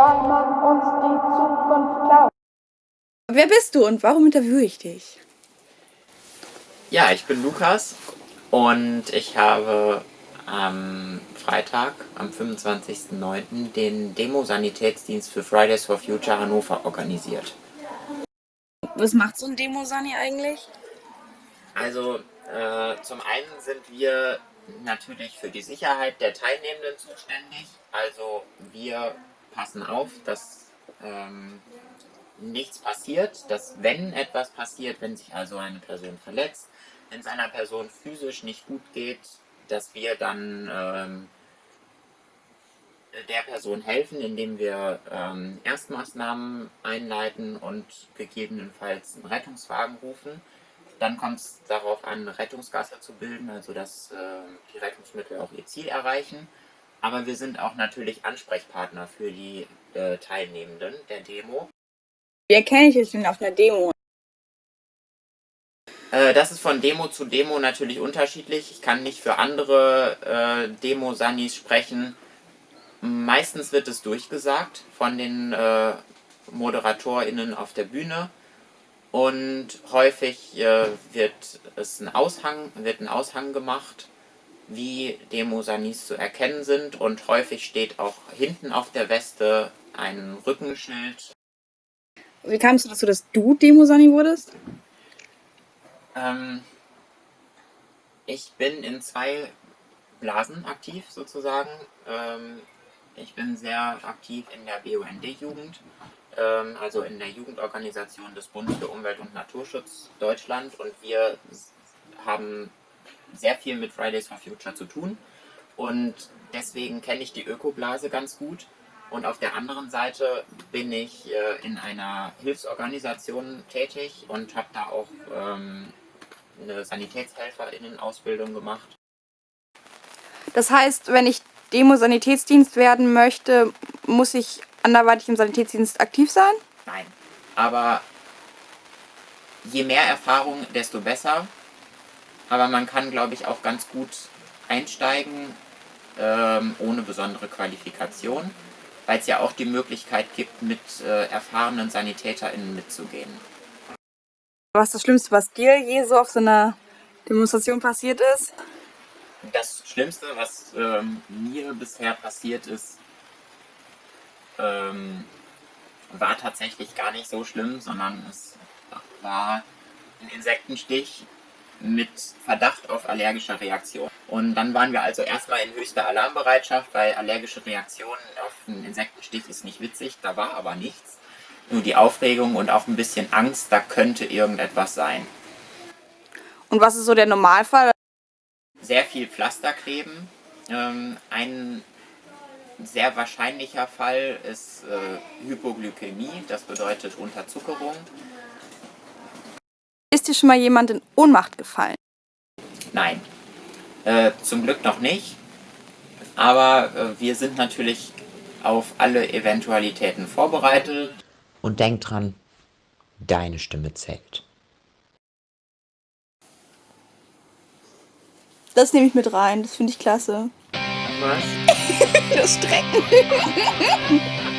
weil man uns die Zukunft glaubt. Wer bist du und warum interviewe ich dich? Ja, ich bin Lukas und ich habe am Freitag, am 25.09. den Demo-Sanitätsdienst für Fridays for Future Hannover organisiert. Was macht so ein Demo-Sani eigentlich? Also äh, zum einen sind wir natürlich für die Sicherheit der Teilnehmenden zuständig. Also wir passen auf, dass ähm, nichts passiert, dass wenn etwas passiert, wenn sich also eine Person verletzt, wenn es einer Person physisch nicht gut geht, dass wir dann ähm, der Person helfen, indem wir ähm, Erstmaßnahmen einleiten und gegebenenfalls einen Rettungswagen rufen. Dann kommt es darauf an, eine Rettungsgasse zu bilden, also dass äh, die Rettungsmittel auch ihr Ziel erreichen. Aber wir sind auch natürlich Ansprechpartner für die äh, Teilnehmenden der Demo. Wie erkenne ich es denn auf einer Demo? Äh, das ist von Demo zu Demo natürlich unterschiedlich. Ich kann nicht für andere äh, Demo-Sanis sprechen. Meistens wird es durchgesagt von den äh, ModeratorInnen auf der Bühne. Und häufig äh, wird es ein Aushang, wird ein Aushang gemacht wie Demosanis zu erkennen sind und häufig steht auch hinten auf der Weste ein Rückenschild. Wie kam es dazu, dass du Demosani wurdest? Ähm, ich bin in zwei Blasen aktiv sozusagen. Ähm, ich bin sehr aktiv in der BUND-Jugend, ähm, also in der Jugendorganisation des Bundes für Umwelt und Naturschutz Deutschland und wir haben sehr viel mit Fridays for Future zu tun und deswegen kenne ich die Ökoblase ganz gut. Und auf der anderen Seite bin ich äh, in einer Hilfsorganisation tätig und habe da auch ähm, eine SanitätshelferInnen-Ausbildung gemacht. Das heißt, wenn ich Demo-Sanitätsdienst werden möchte, muss ich anderweitig im Sanitätsdienst aktiv sein? Nein, aber je mehr Erfahrung, desto besser aber man kann, glaube ich, auch ganz gut einsteigen, ähm, ohne besondere Qualifikation, weil es ja auch die Möglichkeit gibt, mit äh, erfahrenen SanitäterInnen mitzugehen. Was ist das Schlimmste, was dir je so auf so einer Demonstration passiert ist? Das Schlimmste, was ähm, mir bisher passiert ist, ähm, war tatsächlich gar nicht so schlimm, sondern es war ein Insektenstich mit Verdacht auf allergische Reaktion. Und dann waren wir also erstmal in höchster Alarmbereitschaft, weil allergische Reaktionen auf einen Insektenstich ist nicht witzig, da war aber nichts. Nur die Aufregung und auch ein bisschen Angst, da könnte irgendetwas sein. Und was ist so der Normalfall? Sehr viel Pflasterkleben. Ähm, ein sehr wahrscheinlicher Fall ist äh, Hypoglykämie, das bedeutet Unterzuckerung. Ist dir schon mal jemand in Ohnmacht gefallen? Nein, äh, zum Glück noch nicht. Aber äh, wir sind natürlich auf alle Eventualitäten vorbereitet. Und denk dran, deine Stimme zählt. Das nehme ich mit rein, das finde ich klasse. Was? das Strecken.